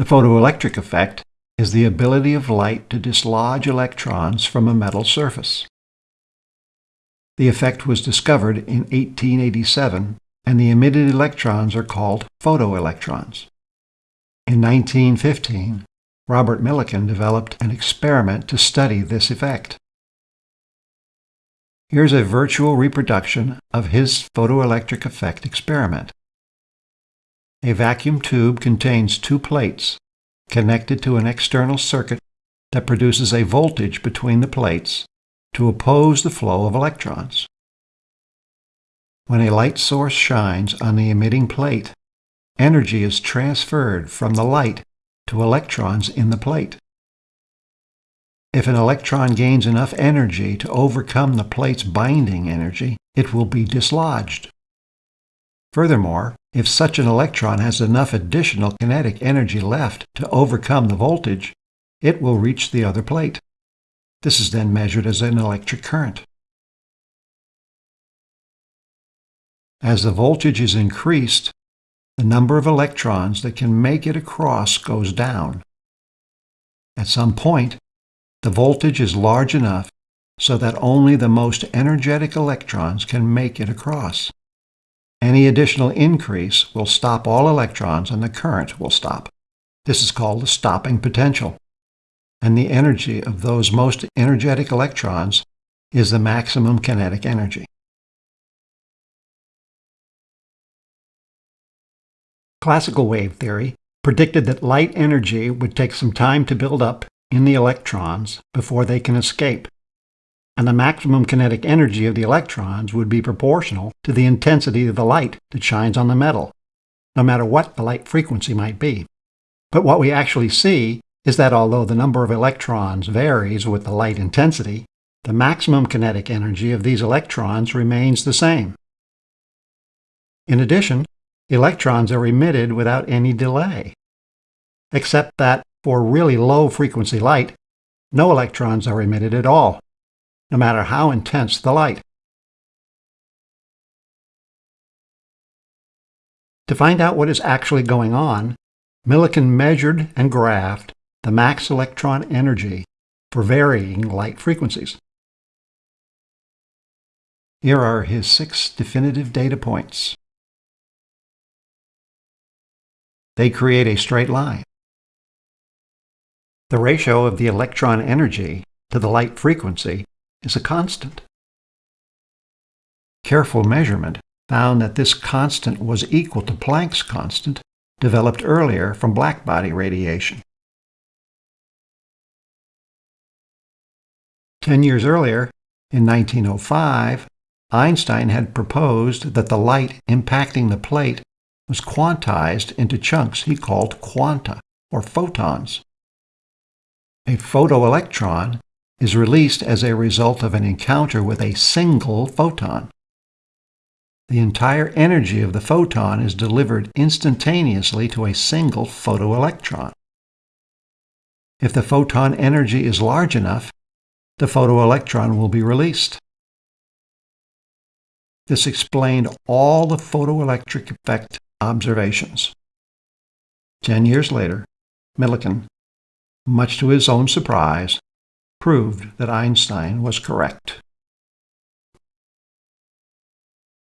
The photoelectric effect is the ability of light to dislodge electrons from a metal surface. The effect was discovered in 1887, and the emitted electrons are called photoelectrons. In 1915, Robert Millikan developed an experiment to study this effect. Here's a virtual reproduction of his photoelectric effect experiment. A vacuum tube contains two plates connected to an external circuit that produces a voltage between the plates to oppose the flow of electrons. When a light source shines on the emitting plate, energy is transferred from the light to electrons in the plate. If an electron gains enough energy to overcome the plate's binding energy, it will be dislodged. Furthermore, if such an electron has enough additional kinetic energy left to overcome the voltage, it will reach the other plate. This is then measured as an electric current. As the voltage is increased, the number of electrons that can make it across goes down. At some point, the voltage is large enough so that only the most energetic electrons can make it across. Any additional increase will stop all electrons and the current will stop. This is called the stopping potential. And the energy of those most energetic electrons is the maximum kinetic energy. Classical wave theory predicted that light energy would take some time to build up in the electrons before they can escape and the maximum kinetic energy of the electrons would be proportional to the intensity of the light that shines on the metal, no matter what the light frequency might be. But what we actually see is that although the number of electrons varies with the light intensity, the maximum kinetic energy of these electrons remains the same. In addition, electrons are emitted without any delay, except that for really low frequency light, no electrons are emitted at all no matter how intense the light. To find out what is actually going on, Millikan measured and graphed the max electron energy for varying light frequencies. Here are his six definitive data points. They create a straight line. The ratio of the electron energy to the light frequency is a constant. Careful measurement found that this constant was equal to Planck's constant, developed earlier from blackbody radiation. Ten years earlier, in 1905, Einstein had proposed that the light impacting the plate was quantized into chunks he called quanta, or photons. A photoelectron is released as a result of an encounter with a single photon. The entire energy of the photon is delivered instantaneously to a single photoelectron. If the photon energy is large enough, the photoelectron will be released. This explained all the photoelectric effect observations. Ten years later, Millikan, much to his own surprise, proved that Einstein was correct.